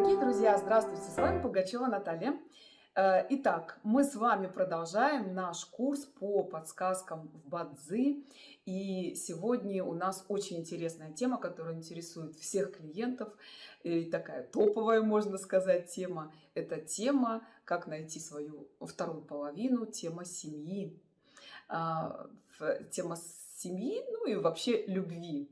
Дорогие друзья, здравствуйте! С вами Пугачева Наталья. Э, итак, мы с вами продолжаем наш курс по подсказкам в Бадзи. И сегодня у нас очень интересная тема, которая интересует всех клиентов. И такая топовая, можно сказать, тема. Это тема, как найти свою вторую половину, тема семьи. А, тема семьи, ну и вообще любви.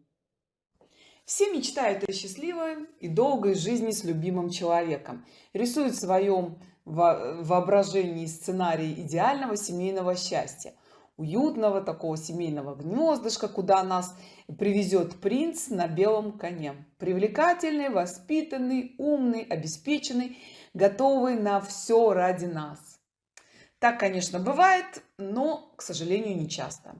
Все мечтают о счастливой и долгой жизни с любимым человеком. Рисуют в своем воображении сценарий идеального семейного счастья. Уютного такого семейного гнездышка, куда нас привезет принц на белом коне. Привлекательный, воспитанный, умный, обеспеченный, готовый на все ради нас. Так, конечно, бывает, но, к сожалению, не часто.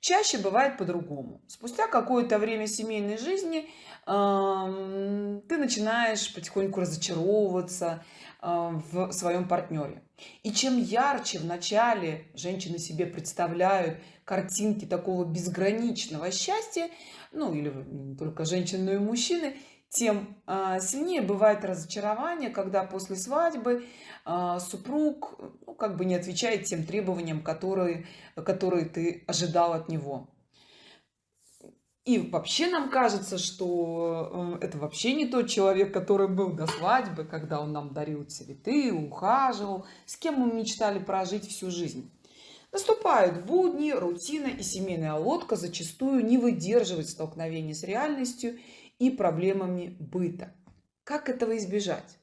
Чаще бывает по-другому. Спустя какое-то время семейной жизни ты начинаешь потихоньку разочаровываться в своем партнере. И чем ярче в начале женщины себе представляют картинки такого безграничного счастья, ну или только женщины, но и мужчины, тем а, сильнее бывает разочарование, когда после свадьбы а, супруг ну, как бы не отвечает тем требованиям, которые, которые ты ожидал от него. И вообще нам кажется, что э, это вообще не тот человек, который был до свадьбы, когда он нам дарил цветы, ухаживал, с кем мы мечтали прожить всю жизнь. Наступают будни, рутина и семейная лодка зачастую не выдерживает столкновения с реальностью и проблемами быта. Как этого избежать?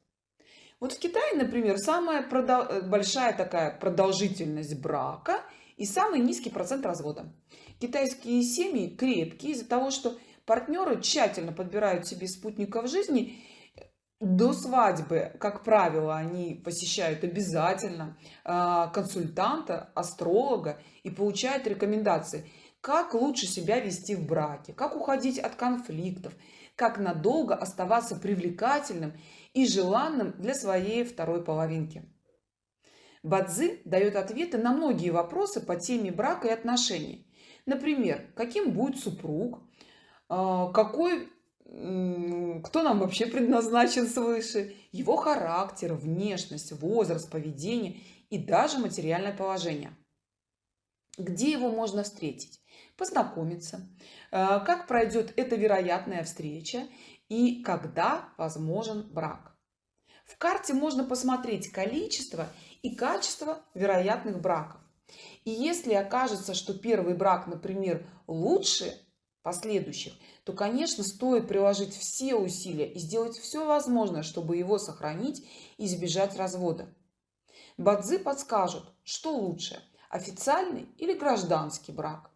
Вот в Китае, например, самая продол... большая такая продолжительность брака и самый низкий процент развода. Китайские семьи крепкие из-за того, что партнеры тщательно подбирают себе спутников жизни до свадьбы, как правило, они посещают обязательно а, консультанта, астролога и получают рекомендации, как лучше себя вести в браке, как уходить от конфликтов, как надолго оставаться привлекательным и желанным для своей второй половинки. Бадзи дает ответы на многие вопросы по теме брака и отношений. Например, каким будет супруг, а, какой, кто нам вообще предназначен свыше, его характер, внешность, возраст, поведение и даже материальное положение. Где его можно встретить? Познакомиться, э, как пройдет эта вероятная встреча и когда возможен брак. В карте можно посмотреть количество и качество вероятных браков. И если окажется, что первый брак, например, лучше последующих, то, конечно, стоит приложить все усилия и сделать все возможное, чтобы его сохранить и избежать развода. Бадзи подскажут, что лучше – официальный или гражданский брак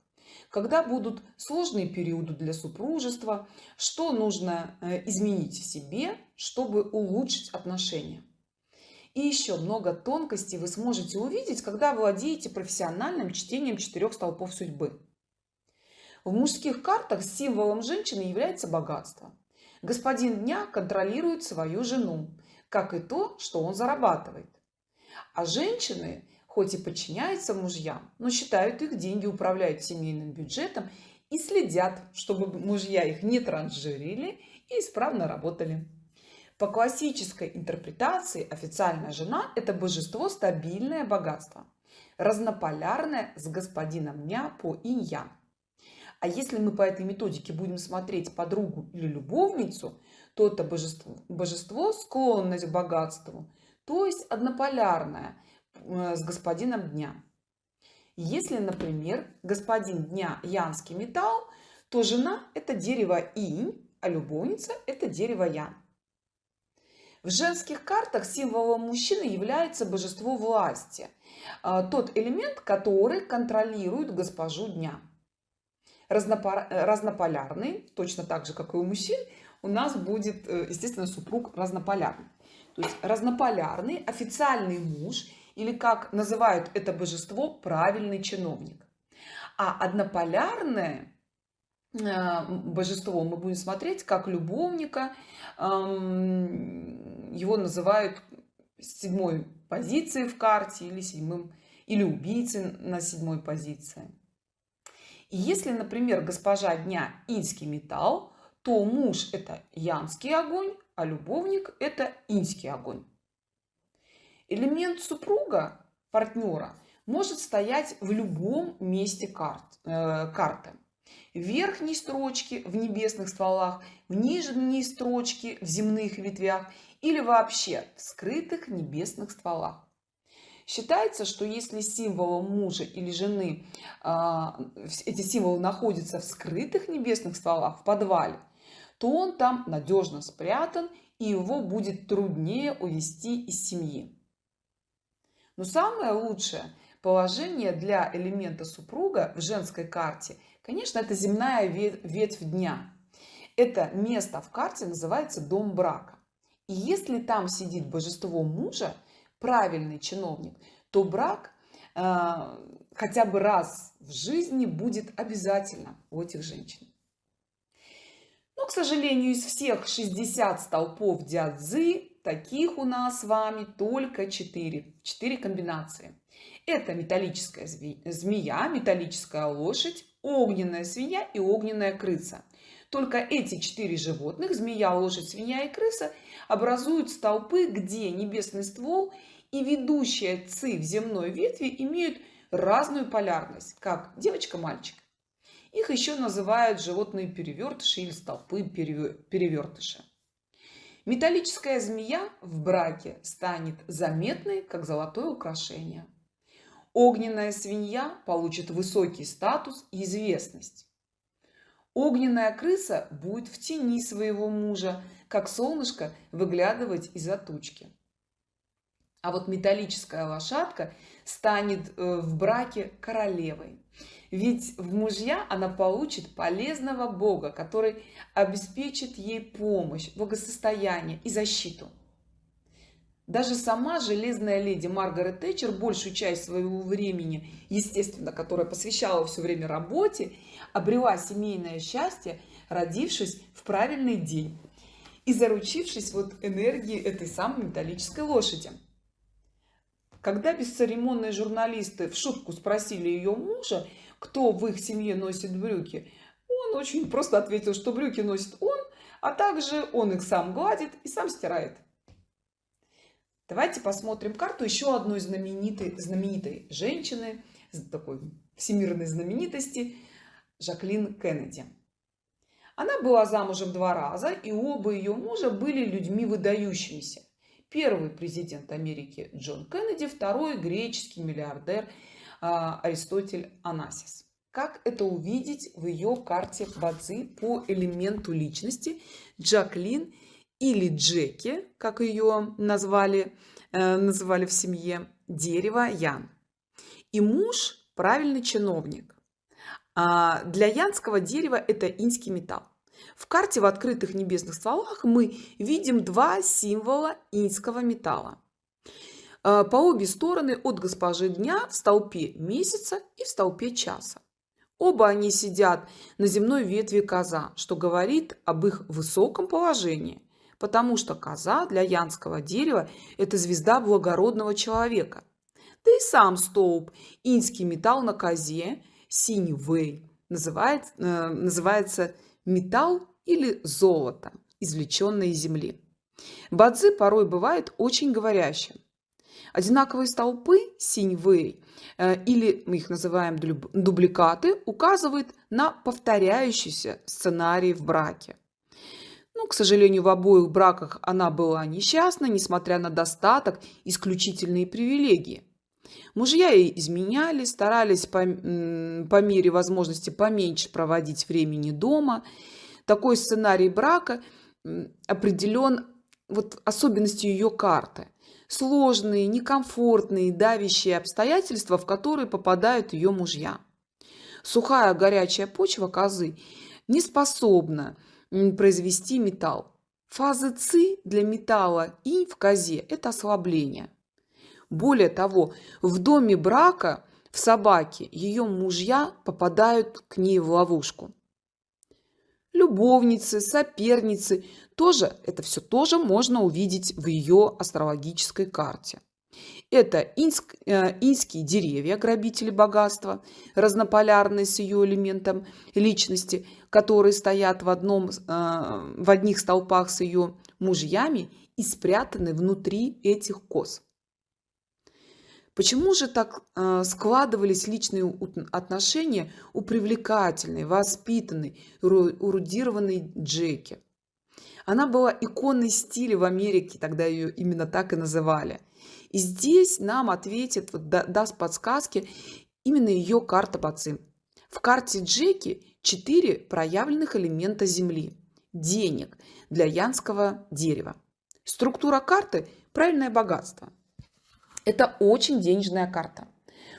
когда будут сложные периоды для супружества, что нужно э, изменить в себе, чтобы улучшить отношения. И еще много тонкостей вы сможете увидеть, когда владеете профессиональным чтением четырех столпов судьбы. В мужских картах символом женщины является богатство. Господин дня контролирует свою жену, как и то, что он зарабатывает. А женщины хоть и подчиняются мужьям, но считают их деньги, управляют семейным бюджетом и следят, чтобы мужья их не транжирили и исправно работали. По классической интерпретации официальная жена – это божество стабильное богатство, разнополярное с господином дня по инь-ян. А если мы по этой методике будем смотреть подругу или любовницу, то это божество, божество склонность к богатству, то есть однополярное – с господином дня. Если, например, господин дня янский металл, то жена – это дерево инь, а любовница – это дерево ян. В женских картах символом мужчины является божество власти, э, тот элемент, который контролирует госпожу дня. Разнополярный, точно так же, как и у мужчин, у нас будет, э, естественно, супруг разнополярный. То есть разнополярный официальный муж или как называют это божество правильный чиновник а однополярное э, божество мы будем смотреть как любовника его называют седьмой позиции в карте или седьмым или убийцы на седьмой позиции и если например госпожа дня инский металл то муж это янский огонь а любовник – это инский огонь. Элемент супруга, партнера, может стоять в любом месте карт, э, карты. В верхней строчке в небесных стволах, в нижней строчке в земных ветвях или вообще в скрытых небесных стволах. Считается, что если символом мужа или жены а, эти символы находятся в скрытых небесных стволах в подвале, то он там надежно спрятан и его будет труднее увести из семьи. Но самое лучшее положение для элемента супруга в женской карте, конечно, это земная ветвь дня. Это место в карте называется дом брака. И если там сидит божество мужа, правильный чиновник, то брак э, хотя бы раз в жизни будет обязательно у этих женщин. Но, к сожалению, из всех 60 столпов дядзы, таких у нас с вами только 4. 4 комбинации. Это металлическая змея, металлическая лошадь, огненная свинья и огненная крыса. Только эти четыре животных, змея, лошадь, свинья и крыса, образуют столпы, где небесный ствол и ведущая ци в земной ветви имеют разную полярность, как девочка-мальчик. Их еще называют животные перевертыши или столпы перевертыши. Металлическая змея в браке станет заметной, как золотое украшение. Огненная свинья получит высокий статус и известность. Огненная крыса будет в тени своего мужа, как солнышко выглядывать из-за тучки. А вот металлическая лошадка станет э, в браке королевой. Ведь в мужья она получит полезного бога, который обеспечит ей помощь, благосостояние и защиту. Даже сама железная леди Маргарет Тэтчер большую часть своего времени, естественно, которая посвящала все время работе, обрела семейное счастье, родившись в правильный день и заручившись вот энергией этой самой металлической лошади. Когда бесцеремонные журналисты в шутку спросили ее мужа, кто в их семье носит брюки, он очень просто ответил, что брюки носит он, а также он их сам гладит и сам стирает. Давайте посмотрим карту еще одной знаменитой, знаменитой женщины, такой всемирной знаменитости, Жаклин Кеннеди. Она была замужем два раза, и оба ее мужа были людьми выдающимися. Первый президент Америки Джон Кеннеди, второй греческий миллиардер а, Аристотель Анасис. Как это увидеть в ее карте Бадзи по элементу личности Джаклин или Джеки, как ее назвали, э, называли в семье, дерево Ян. И муж правильный чиновник. А для янского дерева это инский металл. В карте в открытых небесных стволах мы видим два символа инского металла. Э, по обе стороны от госпожи дня в столпе месяца и в столпе часа. Оба они сидят на земной ветви коза, что говорит об их высоком положении, потому что коза для янского дерева – это звезда благородного человека. Да и сам столб, инский металл на козе, синий вэй, называется, э, называется металл или золото, извлеченное из земли. Бадзи порой бывает очень говорящим. Одинаковые столпы синьвэй или мы их называем дубликаты указывают на повторяющийся сценарий в браке. Но, к сожалению, в обоих браках она была несчастна, несмотря на достаток, исключительные привилегии. Мужья ей изменяли, старались по, по мере возможности поменьше проводить времени дома. Такой сценарий брака определен вот особенностью ее карты – сложные, некомфортные, давящие обстоятельства, в которые попадают ее мужья. Сухая горячая почва козы не способна произвести металл. Фазы ЦИ для металла и в козе – это ослабление. Более того, в доме брака в собаке ее мужья попадают к ней в ловушку. Любовницы, соперницы, тоже это все тоже можно увидеть в ее астрологической карте. Это инск, э, инские деревья, грабители богатства, разнополярные с ее элементом личности, которые стоят в, одном, э, в одних столпах с ее мужьями и спрятаны внутри этих коз. Почему же так э, складывались личные отношения у привлекательной, воспитанной, урудированной Джеки? Она была иконой стиля в Америке, тогда ее именно так и называли. И здесь нам ответит, даст подсказки именно ее карта Баци. В карте Джеки четыре проявленных элемента Земли. Денег для янского дерева. Структура карты – правильное богатство – это очень денежная карта.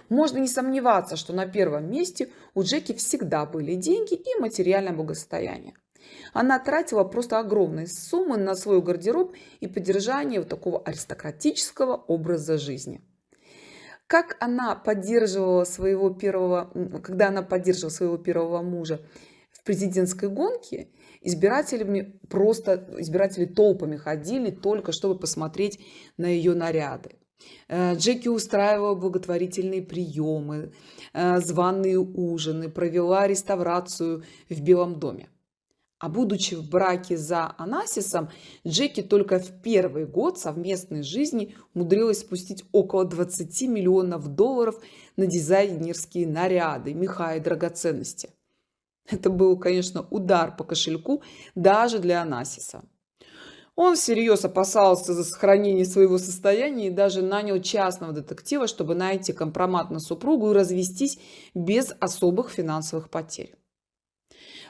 Можно не сомневаться, что на первом месте у Джеки всегда были деньги и материальное благосостояние. Она тратила просто огромные суммы на свой гардероб и поддержание вот такого аристократического образа жизни. Как она поддерживала своего первого, когда она поддерживала своего первого мужа в президентской гонке, избирателями просто избиратели толпами ходили только чтобы посмотреть на ее наряды. Э, Джеки устраивала благотворительные приемы, э, званые ужины, провела реставрацию в Белом доме. А будучи в браке за Анасисом, Джеки только в первый год совместной жизни умудрилась спустить около 20 миллионов долларов на дизайнерские наряды, меха и драгоценности. Это был, конечно, удар по кошельку даже для Анасиса. Он всерьез опасался за сохранение своего состояния и даже нанял частного детектива, чтобы найти компромат на супругу и развестись без особых финансовых потерь.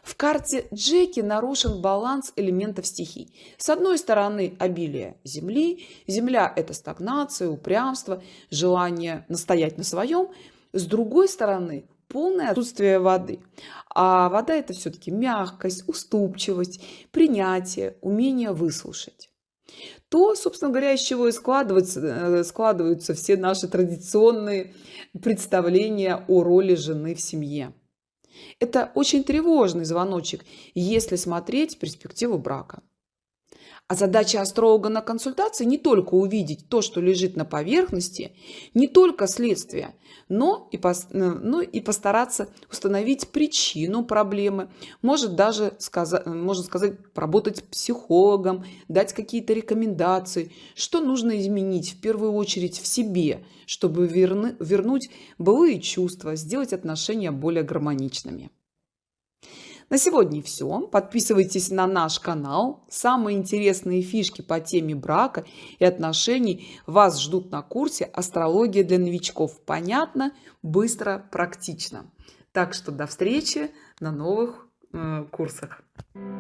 В карте Джеки нарушен баланс элементов стихий. С одной стороны обилие земли. Земля – это стагнация, упрямство, желание настоять на своем. С другой стороны полное отсутствие воды. А вода это все-таки мягкость, уступчивость, принятие, умение выслушать. То, собственно говоря, из чего и складываются, э, складываются все наши традиционные представления о роли жены в семье. Это очень тревожный звоночек, если смотреть перспективу брака. А задача астролога на консультации не только увидеть то, что лежит на поверхности, не только следствие, но и, пос, э, но и постараться установить причину проблемы, может даже сказать, можно сказать, поработать психологом, дать какие-то рекомендации, что нужно изменить в первую очередь в себе, чтобы верны, вернуть былые чувства, сделать отношения более гармоничными. На сегодня все. Подписывайтесь на наш канал. Самые интересные фишки по теме брака и отношений вас ждут на курсе «Астрология для новичков». Понятно, быстро, практично. Так что до встречи на новых э, курсах. Thank you.